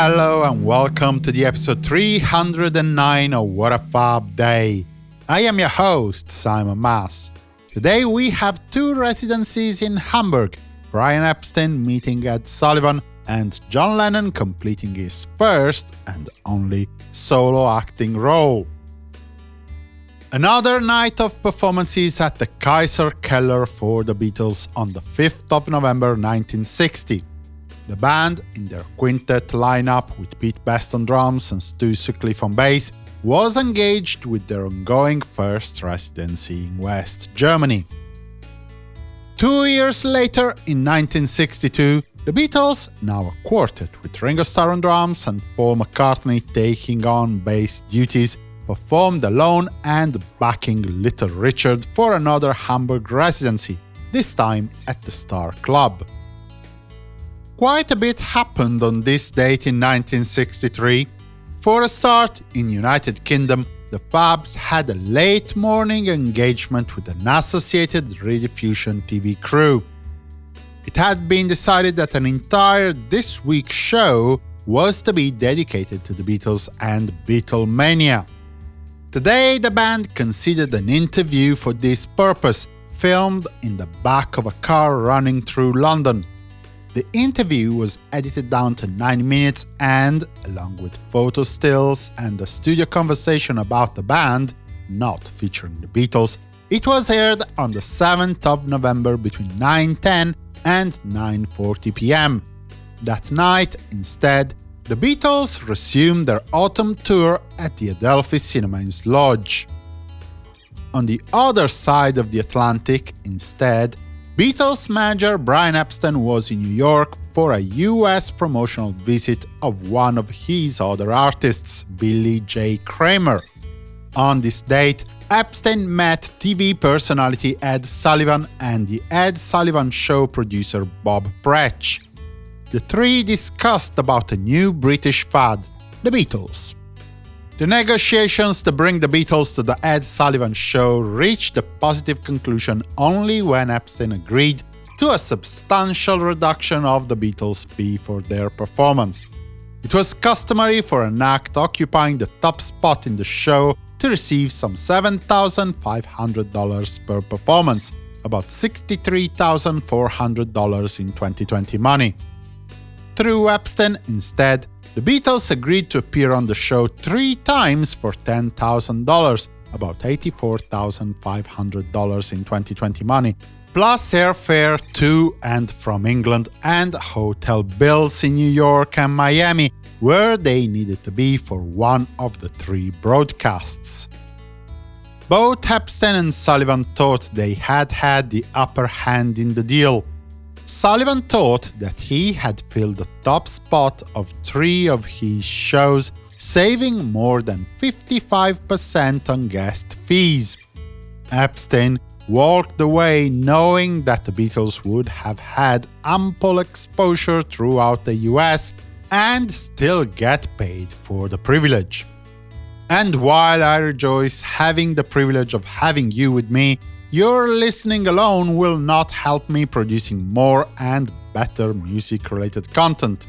hello, and welcome to the episode 309 of What a Fab Day. I am your host, Simon Mas. Today we have two residencies in Hamburg Brian Epstein meeting Ed Sullivan, and John Lennon completing his first and only solo acting role. Another night of performances at the Kaiser Keller for the Beatles on the 5th of November 1960. The band, in their quintet lineup with Pete Best on drums and Stu Sutcliffe on bass, was engaged with their ongoing first residency in West Germany. Two years later, in 1962, the Beatles, now a quartet with Ringo Starr on drums and Paul McCartney taking on bass duties, performed alone and backing Little Richard for another Hamburg residency, this time at the Star Club. Quite a bit happened on this date in 1963. For a start, in United Kingdom, the Fabs had a late morning engagement with an associated Rediffusion TV crew. It had been decided that an entire This Week show was to be dedicated to the Beatles and Beatlemania. Today, the band considered an interview for this purpose, filmed in the back of a car running through London. The interview was edited down to 9 minutes and, along with photo stills and a studio conversation about the band, not featuring the Beatles, it was aired on the 7th of November between 9.10 and 9.40 pm. That night, instead, the Beatles resumed their autumn tour at the Adelphi Cinema in Lodge. On the other side of the Atlantic, instead, Beatles manager Brian Epstein was in New York for a US promotional visit of one of his other artists, Billy J. Kramer. On this date, Epstein met TV personality Ed Sullivan and the Ed Sullivan Show producer Bob Precht. The three discussed about a new British fad, the Beatles. The negotiations to bring the Beatles to the Ed Sullivan Show reached a positive conclusion only when Epstein agreed to a substantial reduction of the Beatles' fee for their performance. It was customary for an act occupying the top spot in the show to receive some $7,500 per performance, about $63,400 in 2020 money. Through Epstein, instead, the Beatles agreed to appear on the show three times for $10,000, about $84,500 in 2020 money, plus airfare to and from England and hotel bills in New York and Miami, where they needed to be for one of the three broadcasts. Both Epstein and Sullivan thought they had had the upper hand in the deal. Sullivan thought that he had filled the top spot of three of his shows, saving more than 55% on guest fees. Epstein walked away knowing that the Beatles would have had ample exposure throughout the US and still get paid for the privilege. And while I rejoice having the privilege of having you with me, your listening alone will not help me producing more and better music-related content.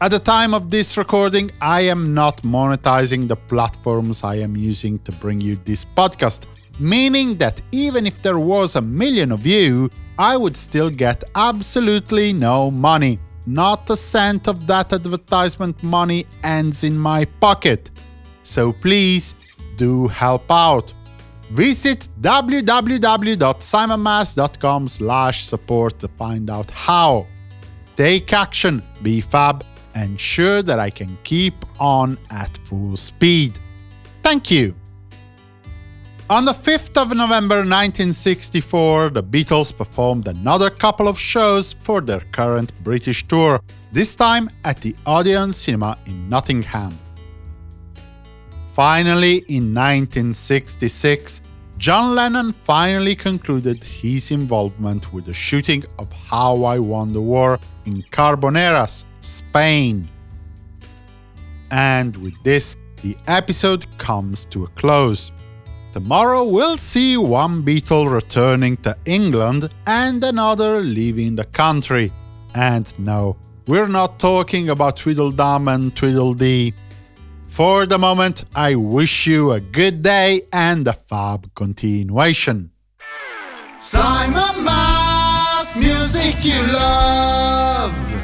At the time of this recording, I am not monetizing the platforms I am using to bring you this podcast, meaning that even if there was a million of you, I would still get absolutely no money. Not a cent of that advertisement money ends in my pocket. So please, do help out. Visit www.simonmas.com support to find out how. Take action, be fab, ensure that I can keep on at full speed. Thank you! On the 5th of November 1964, the Beatles performed another couple of shows for their current British tour, this time at the Odeon Cinema in Nottingham. Finally, in 1966, John Lennon finally concluded his involvement with the shooting of How I Won the War in Carboneras, Spain. And with this, the episode comes to a close. Tomorrow we'll see one Beatle returning to England and another leaving the country. And no, we're not talking about Tweedledum and Tweedledee. For the moment, I wish you a good day and a fab continuation. Simon Mas, music you love.